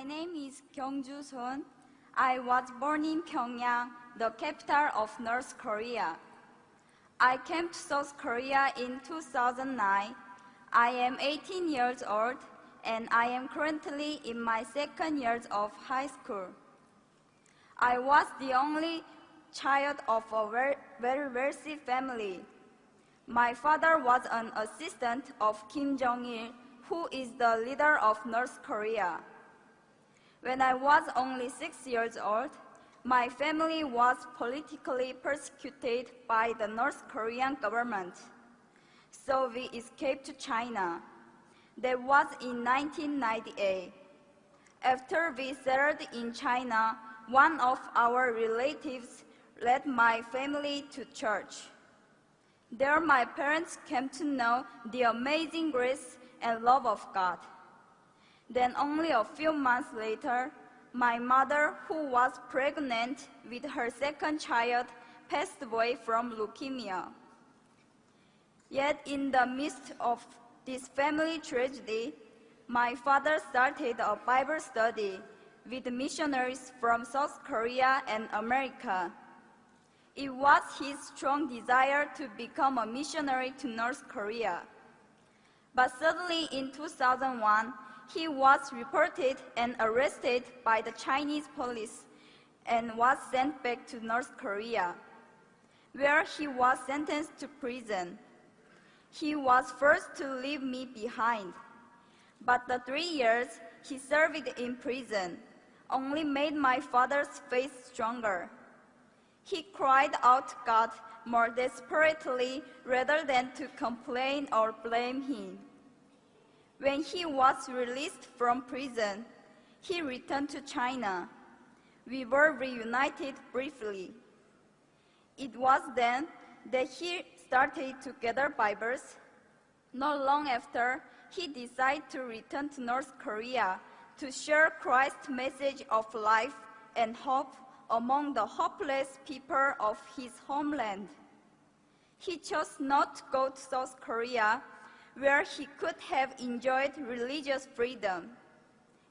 My name is Kyungju Son. I was born in Pyongyang, the capital of North Korea. I came to South Korea in 2009. I am 18 years old and I am currently in my second year of high school. I was the only child of a very wealthy family. My father was an assistant of Kim Jong-il, who is the leader of North Korea. When I was only six years old, my family was politically persecuted by the North Korean government. So we escaped to China. That was in 1998. After we settled in China, one of our relatives led my family to church. There my parents came to know the amazing grace and love of God. Then only a few months later, my mother, who was pregnant with her second child, passed away from leukemia. Yet in the midst of this family tragedy, my father started a Bible study with missionaries from South Korea and America. It was his strong desire to become a missionary to North Korea. But suddenly in 2001, he was reported and arrested by the Chinese police and was sent back to North Korea, where he was sentenced to prison. He was forced to leave me behind, but the three years he served in prison only made my father's faith stronger. He cried out God more desperately rather than to complain or blame him. When he was released from prison, he returned to China. We were reunited briefly. It was then that he started to gather Bibles. Not long after, he decided to return to North Korea to share Christ's message of life and hope among the hopeless people of his homeland. He chose not to go to South Korea where he could have enjoyed religious freedom.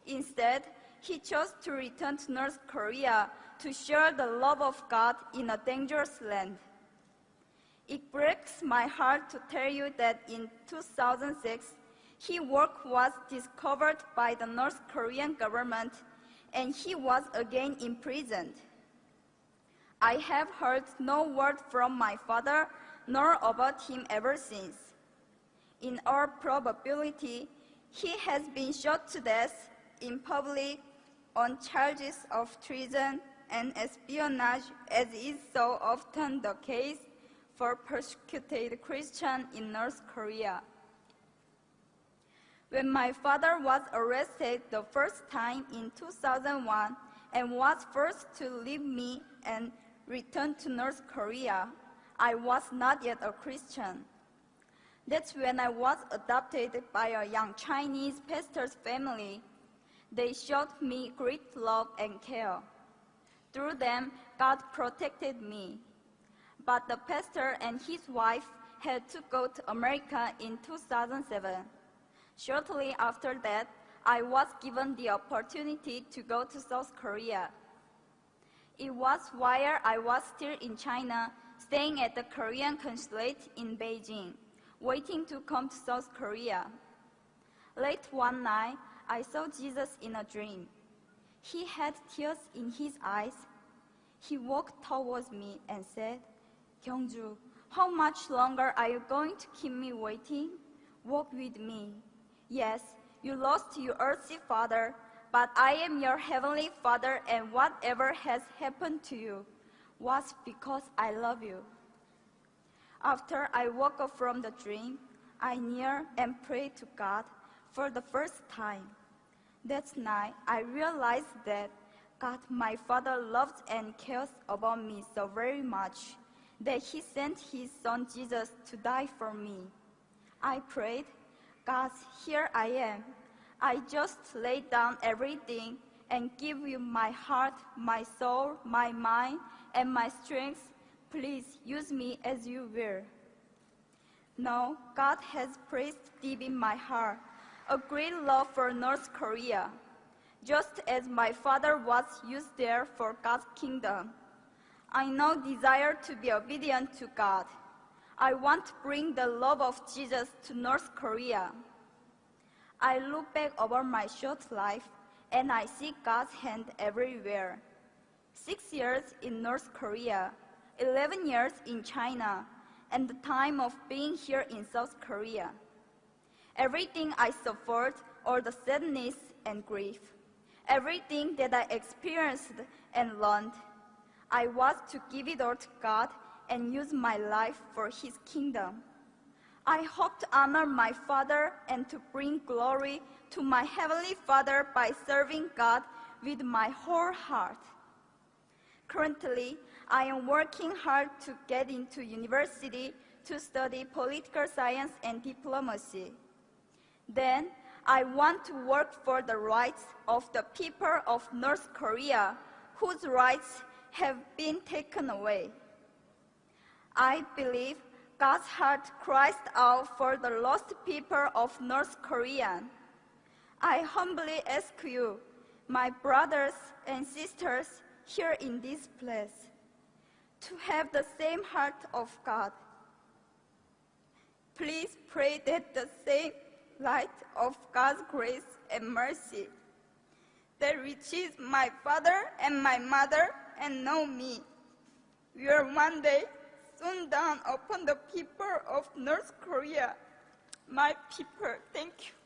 Instead, he chose to return to North Korea to share the love of God in a dangerous land. It breaks my heart to tell you that in 2006, his work was discovered by the North Korean government and he was again imprisoned. I have heard no word from my father nor about him ever since in all probability, he has been shot to death in public on charges of treason and espionage, as is so often the case for persecuted Christians in North Korea. When my father was arrested the first time in 2001 and was forced to leave me and return to North Korea, I was not yet a Christian. That's when I was adopted by a young Chinese pastor's family. They showed me great love and care. Through them, God protected me. But the pastor and his wife had to go to America in 2007. Shortly after that, I was given the opportunity to go to South Korea. It was while I was still in China, staying at the Korean consulate in Beijing waiting to come to South Korea. Late one night, I saw Jesus in a dream. He had tears in his eyes. He walked towards me and said, Kyungju, how much longer are you going to keep me waiting? Walk with me. Yes, you lost your earthly father, but I am your heavenly father, and whatever has happened to you was because I love you. After I woke up from the dream, I knelt and prayed to God for the first time. That night, I realized that God, my Father, loves and cares about me so very much that He sent His Son Jesus to die for me. I prayed, God, here I am. I just lay down everything and give you my heart, my soul, my mind, and my strength Please use me as you will. Now, God has placed deep in my heart a great love for North Korea. just as my father was used there for God's kingdom. I now desire to be obedient to God. I want to bring the love of Jesus to North Korea. I look back over my short life and I see God's hand everywhere. Six years in North Korea, 11 years in China, and the time of being here in South Korea. Everything I suffered, all the sadness and grief, everything that I experienced and learned, I was to give it all to God and use my life for His kingdom. I hope to honor my Father and to bring glory to my Heavenly Father by serving God with my whole heart. Currently, I am working hard to get into university to study political science and diplomacy. Then, I want to work for the rights of the people of North Korea whose rights have been taken away. I believe God's heart cries out for the lost people of North Korea. I humbly ask you, my brothers and sisters here in this place, to have the same heart of God. Please pray that the same light of God's grace and mercy that reaches my father and my mother and know me will one day soon dawn upon the people of North Korea. My people, thank you.